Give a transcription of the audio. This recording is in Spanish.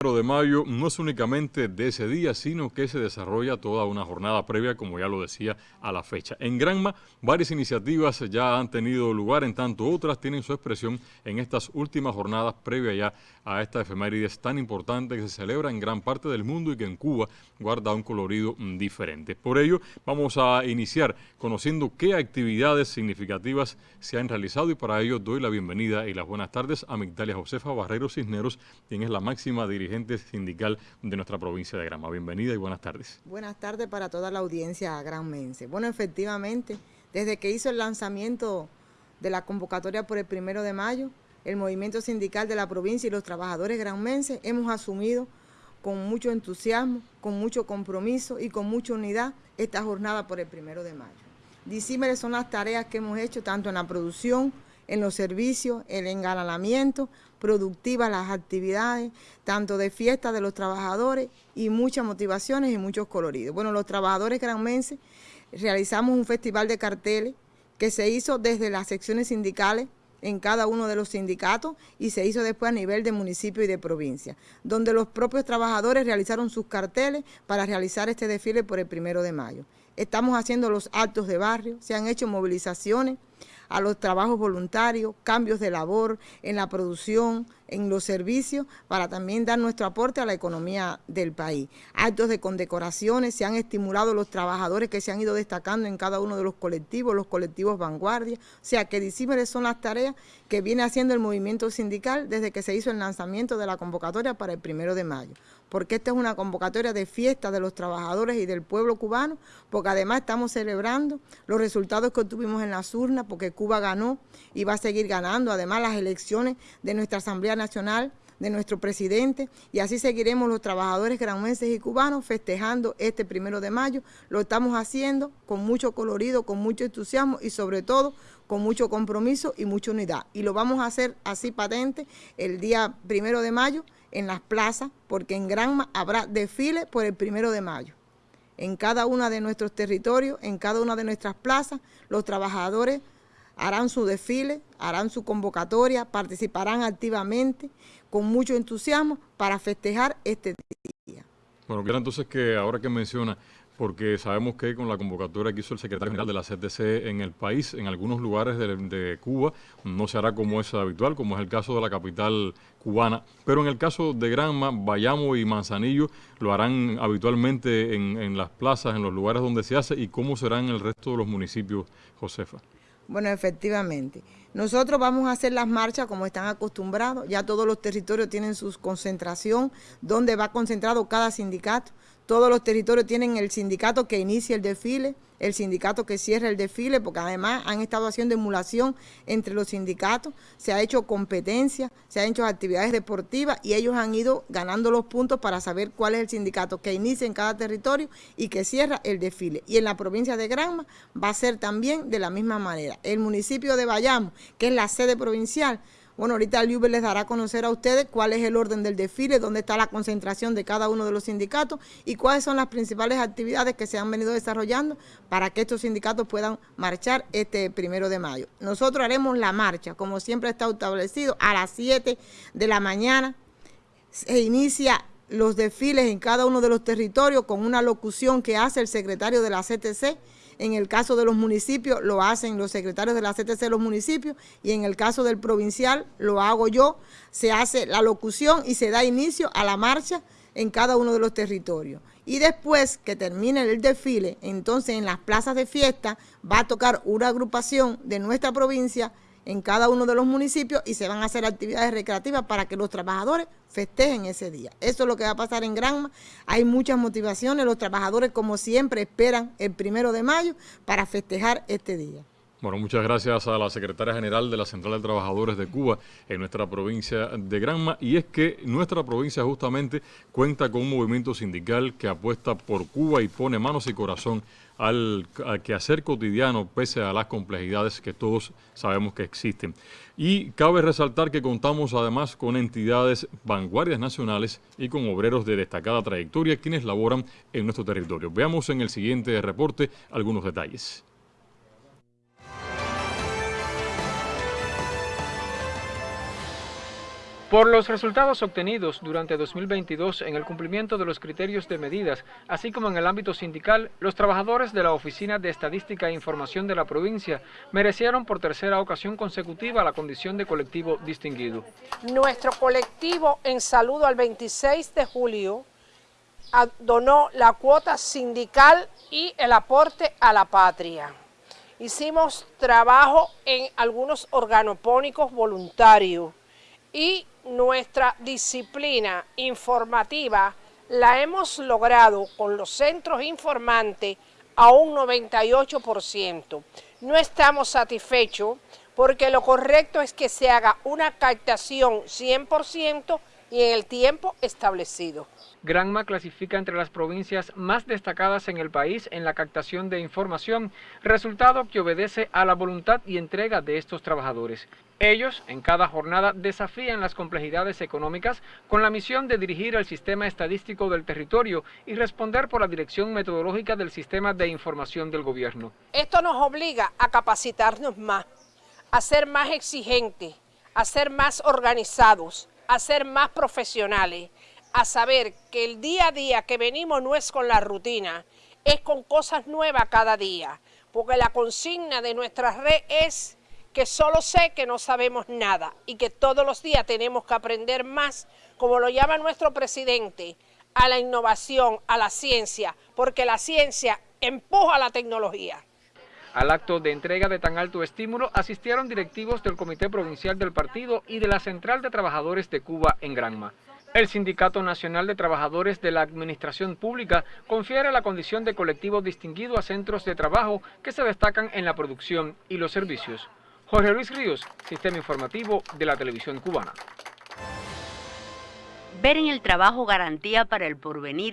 de mayo no es únicamente de ese día, sino que se desarrolla toda una jornada previa, como ya lo decía, a la fecha. En Granma, varias iniciativas ya han tenido lugar, en tanto otras tienen su expresión en estas últimas jornadas previas ya a esta efemérides tan importante que se celebra en gran parte del mundo y que en Cuba guarda un colorido diferente. Por ello, vamos a iniciar conociendo qué actividades significativas se han realizado y para ello doy la bienvenida y las buenas tardes a Migdalia Josefa Barrero Cisneros, quien es la máxima dirigente sindical de nuestra provincia de Granma. Bienvenida y buenas tardes. Buenas tardes para toda la audiencia granmense. Bueno, efectivamente, desde que hizo el lanzamiento de la convocatoria por el primero de mayo, el movimiento sindical de la provincia y los trabajadores granmenses hemos asumido con mucho entusiasmo, con mucho compromiso y con mucha unidad esta jornada por el primero de mayo. Disímiles son las tareas que hemos hecho tanto en la producción, en los servicios, el engalanamiento, productivas las actividades, tanto de fiesta de los trabajadores y muchas motivaciones y muchos coloridos. Bueno, los trabajadores granmenses realizamos un festival de carteles que se hizo desde las secciones sindicales en cada uno de los sindicatos y se hizo después a nivel de municipio y de provincia, donde los propios trabajadores realizaron sus carteles para realizar este desfile por el primero de mayo. Estamos haciendo los actos de barrio, se han hecho movilizaciones, a los trabajos voluntarios, cambios de labor en la producción, en los servicios, para también dar nuestro aporte a la economía del país. Actos de condecoraciones, se han estimulado los trabajadores que se han ido destacando en cada uno de los colectivos, los colectivos vanguardia, o sea que disímiles son las tareas que viene haciendo el movimiento sindical desde que se hizo el lanzamiento de la convocatoria para el primero de mayo porque esta es una convocatoria de fiesta de los trabajadores y del pueblo cubano, porque además estamos celebrando los resultados que obtuvimos en las urnas, porque Cuba ganó y va a seguir ganando, además las elecciones de nuestra Asamblea Nacional, de nuestro presidente, y así seguiremos los trabajadores granuenses y cubanos festejando este primero de mayo. Lo estamos haciendo con mucho colorido, con mucho entusiasmo y sobre todo con mucho compromiso y mucha unidad. Y lo vamos a hacer así patente el día primero de mayo, en las plazas, porque en Granma habrá desfile por el primero de mayo. En cada uno de nuestros territorios, en cada una de nuestras plazas, los trabajadores harán su desfile, harán su convocatoria, participarán activamente, con mucho entusiasmo, para festejar este día. Bueno, quiero entonces que ahora que menciona porque sabemos que con la convocatoria que hizo el secretario general de la CTC en el país, en algunos lugares de, Cuba, no se hará como es habitual, como es el caso de la capital cubana, pero en el caso de Granma, Bayamo y Manzanillo lo harán habitualmente en, las plazas, en los lugares donde se hace, y cómo será en el resto de los municipios, Josefa. Bueno, efectivamente. Nosotros vamos a hacer las marchas como están acostumbrados. Ya todos los territorios tienen su concentración, donde va concentrado cada sindicato. Todos los territorios tienen el sindicato que inicia el desfile, el sindicato que cierra el desfile, porque además han estado haciendo emulación entre los sindicatos, se ha hecho competencia, se han hecho actividades deportivas y ellos han ido ganando los puntos para saber cuál es el sindicato que inicia en cada territorio y que cierra el desfile. Y en la provincia de Granma va a ser también de la misma manera. El municipio de Bayamo, que es la sede provincial, bueno, ahorita el Uber les dará a conocer a ustedes cuál es el orden del desfile, dónde está la concentración de cada uno de los sindicatos y cuáles son las principales actividades que se han venido desarrollando para que estos sindicatos puedan marchar este primero de mayo. Nosotros haremos la marcha, como siempre está establecido, a las 7 de la mañana. Se inicia los desfiles en cada uno de los territorios con una locución que hace el secretario de la CTC en el caso de los municipios lo hacen los secretarios de la CTC de los municipios y en el caso del provincial lo hago yo. Se hace la locución y se da inicio a la marcha en cada uno de los territorios. Y después que termine el desfile, entonces en las plazas de fiesta va a tocar una agrupación de nuestra provincia en cada uno de los municipios y se van a hacer actividades recreativas para que los trabajadores festejen ese día. Eso es lo que va a pasar en Granma. Hay muchas motivaciones. Los trabajadores, como siempre, esperan el primero de mayo para festejar este día. Bueno, muchas gracias a la secretaria general de la Central de Trabajadores de Cuba en nuestra provincia de Granma. Y es que nuestra provincia justamente cuenta con un movimiento sindical que apuesta por Cuba y pone manos y corazón al, quehacer cotidiano pese a las complejidades que todos sabemos que existen. Y cabe resaltar que contamos además con entidades vanguardias nacionales y con obreros de destacada trayectoria quienes laboran en nuestro territorio. Veamos en el siguiente reporte algunos detalles. Por los resultados obtenidos durante 2022 en el cumplimiento de los criterios de medidas, así como en el ámbito sindical, los trabajadores de la Oficina de Estadística e Información de la provincia merecieron por tercera ocasión consecutiva la condición de colectivo distinguido. Nuestro colectivo, en saludo al 26 de julio, donó la cuota sindical y el aporte a la patria. Hicimos trabajo en algunos organopónicos voluntarios y nuestra disciplina informativa la hemos logrado con los centros informantes a un 98%. No estamos satisfechos porque lo correcto es que se haga una captación 100% y en el tiempo establecido. Granma clasifica entre las provincias más destacadas en el país en la captación de información, resultado que obedece a la voluntad y entrega de estos trabajadores. Ellos, en cada jornada, desafían las complejidades económicas con la misión de dirigir el sistema estadístico del territorio y responder por la dirección metodológica del sistema de información del gobierno. Esto nos obliga a capacitarnos más, a ser más exigentes, a ser más organizados, a ser más profesionales, a saber que el día a día que venimos no es con la rutina, es con cosas nuevas cada día, porque la consigna de nuestra red es que solo sé que no sabemos nada y que todos los días tenemos que aprender más, como lo llama nuestro presidente, a la innovación, a la ciencia, porque la ciencia empuja la tecnología. Al acto de entrega de tan alto estímulo asistieron directivos del Comité Provincial del Partido y de la Central de Trabajadores de Cuba en Granma. El Sindicato Nacional de Trabajadores de la Administración Pública confiere la condición de colectivo distinguido a centros de trabajo que se destacan en la producción y los servicios. Jorge Luis Ríos, Sistema Informativo de la Televisión Cubana. Ver en el trabajo garantía para el porvenir